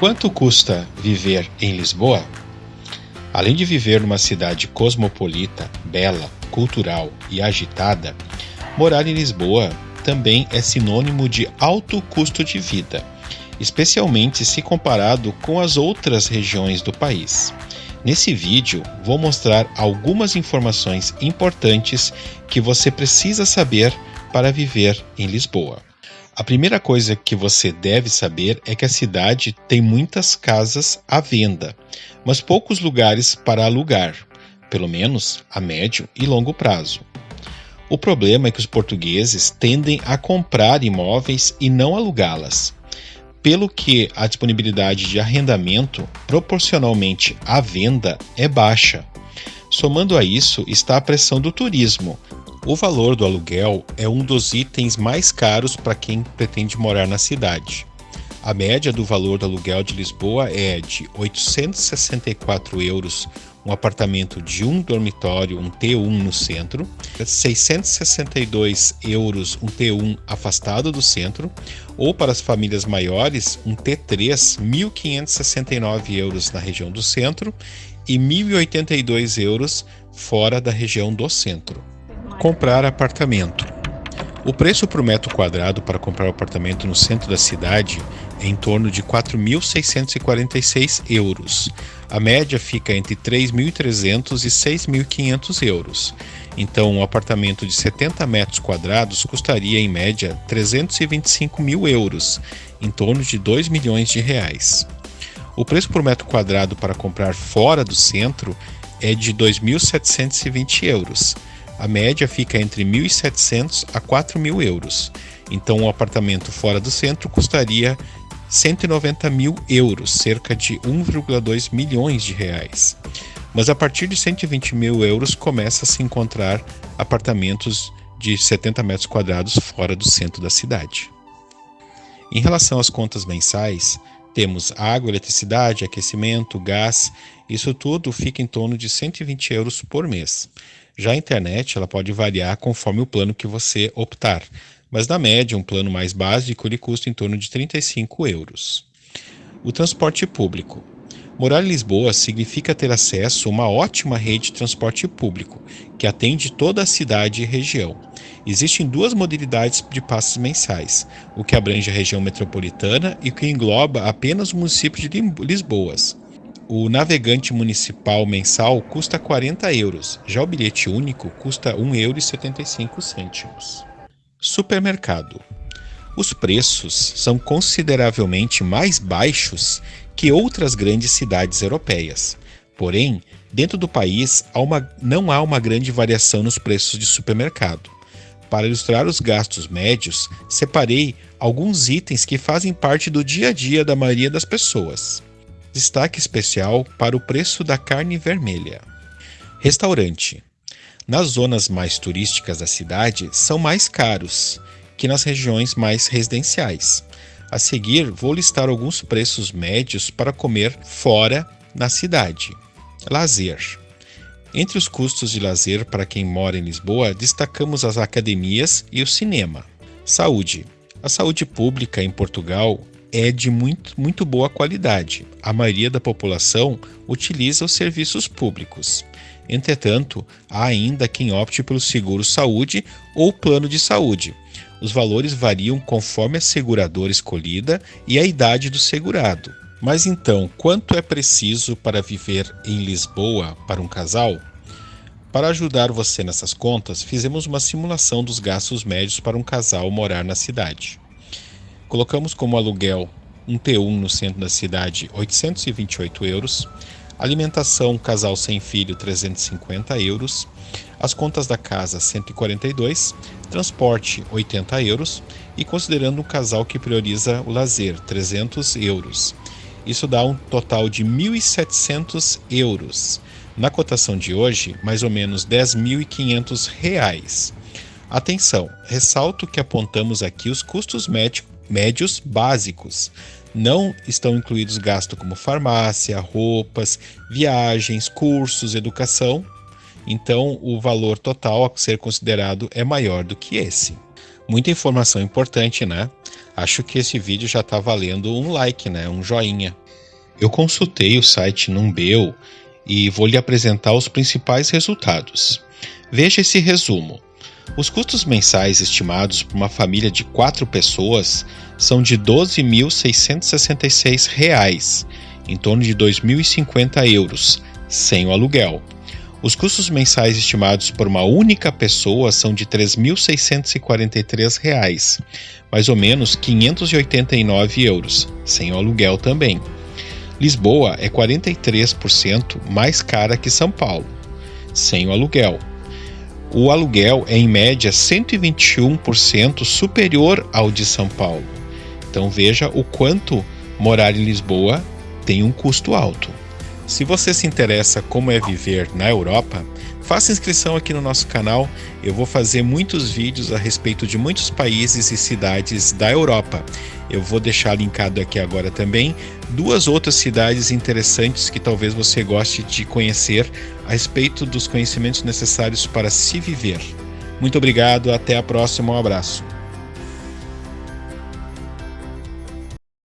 Quanto custa viver em Lisboa? Além de viver numa cidade cosmopolita, bela, cultural e agitada, morar em Lisboa também é sinônimo de alto custo de vida, especialmente se comparado com as outras regiões do país. Nesse vídeo, vou mostrar algumas informações importantes que você precisa saber para viver em Lisboa. A primeira coisa que você deve saber é que a cidade tem muitas casas à venda, mas poucos lugares para alugar, pelo menos a médio e longo prazo. O problema é que os portugueses tendem a comprar imóveis e não alugá-las, pelo que a disponibilidade de arrendamento proporcionalmente à venda é baixa. Somando a isso está a pressão do turismo, o valor do aluguel é um dos itens mais caros para quem pretende morar na cidade. A média do valor do aluguel de Lisboa é de 864 euros um apartamento de um dormitório, um T1 no centro, 662 euros um T1 afastado do centro, ou para as famílias maiores, um T3, 1.569 euros na região do centro e 1.082 euros fora da região do centro. Comprar apartamento. O preço por metro quadrado para comprar apartamento no centro da cidade é em torno de 4.646 euros. A média fica entre 3.300 e 6.500 euros. Então, um apartamento de 70 metros quadrados custaria em média 325 mil euros, em torno de 2 milhões de reais. O preço por metro quadrado para comprar fora do centro é de 2.720 euros a média fica entre 1.700 a 4.000 euros. Então, um apartamento fora do centro custaria 190 mil euros, cerca de 1,2 milhões de reais. Mas a partir de 120 mil euros começa a se encontrar apartamentos de 70 metros quadrados fora do centro da cidade. Em relação às contas mensais, temos água, eletricidade, aquecimento, gás, isso tudo fica em torno de 120 euros por mês. Já a internet ela pode variar conforme o plano que você optar, mas na média um plano mais básico ele custa em torno de 35 euros. O transporte público. Morar em Lisboa significa ter acesso a uma ótima rede de transporte público, que atende toda a cidade e região. Existem duas modalidades de passes mensais, o que abrange a região metropolitana e o que engloba apenas o município de Lisboas. O navegante municipal mensal custa 40 euros, já o bilhete único custa 1,75 euro. Supermercado. Os preços são consideravelmente mais baixos que outras grandes cidades europeias. Porém, dentro do país há uma, não há uma grande variação nos preços de supermercado. Para ilustrar os gastos médios, separei alguns itens que fazem parte do dia a dia da maioria das pessoas. Destaque especial para o preço da carne vermelha. Restaurante. Nas zonas mais turísticas da cidade são mais caros que nas regiões mais residenciais. A seguir, vou listar alguns preços médios para comer fora na cidade. Lazer. Entre os custos de lazer para quem mora em Lisboa, destacamos as academias e o cinema. Saúde. A saúde pública em Portugal é de muito, muito boa qualidade. A maioria da população utiliza os serviços públicos. Entretanto, há ainda quem opte pelo seguro saúde ou plano de saúde. Os valores variam conforme a seguradora escolhida e a idade do segurado. Mas então, quanto é preciso para viver em Lisboa para um casal? Para ajudar você nessas contas, fizemos uma simulação dos gastos médios para um casal morar na cidade. Colocamos como aluguel um T1 no centro da cidade, 828 euros. Alimentação casal sem filho, 350 euros. As contas da casa, 142. Transporte, 80 euros. E considerando um casal que prioriza o lazer, 300 euros. Isso dá um total de 1.700 euros. Na cotação de hoje, mais ou menos 10.500 reais. Atenção, ressalto que apontamos aqui os custos médicos médios básicos. Não estão incluídos gastos como farmácia, roupas, viagens, cursos, educação. Então, o valor total a ser considerado é maior do que esse. Muita informação importante, né? Acho que esse vídeo já está valendo um like, né? Um joinha. Eu consultei o site Numbeu e vou lhe apresentar os principais resultados. Veja esse resumo. Os custos mensais estimados por uma família de quatro pessoas são de R$ 12.666, em torno de R$ 2.050 euros, sem o aluguel. Os custos mensais estimados por uma única pessoa são de R$ 3.643, mais ou menos R$ 589 euros, sem o aluguel também. Lisboa é 43% mais cara que São Paulo, sem o aluguel. O aluguel é em média 121% superior ao de São Paulo. Então veja o quanto morar em Lisboa tem um custo alto. Se você se interessa como é viver na Europa, faça inscrição aqui no nosso canal. Eu vou fazer muitos vídeos a respeito de muitos países e cidades da Europa. Eu vou deixar linkado aqui agora também duas outras cidades interessantes que talvez você goste de conhecer a respeito dos conhecimentos necessários para se viver. Muito obrigado, até a próxima, um abraço.